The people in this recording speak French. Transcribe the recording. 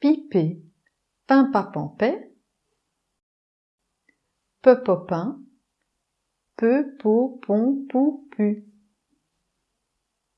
piper, pimpapampais, pepopin, peu, pou, pou, pu.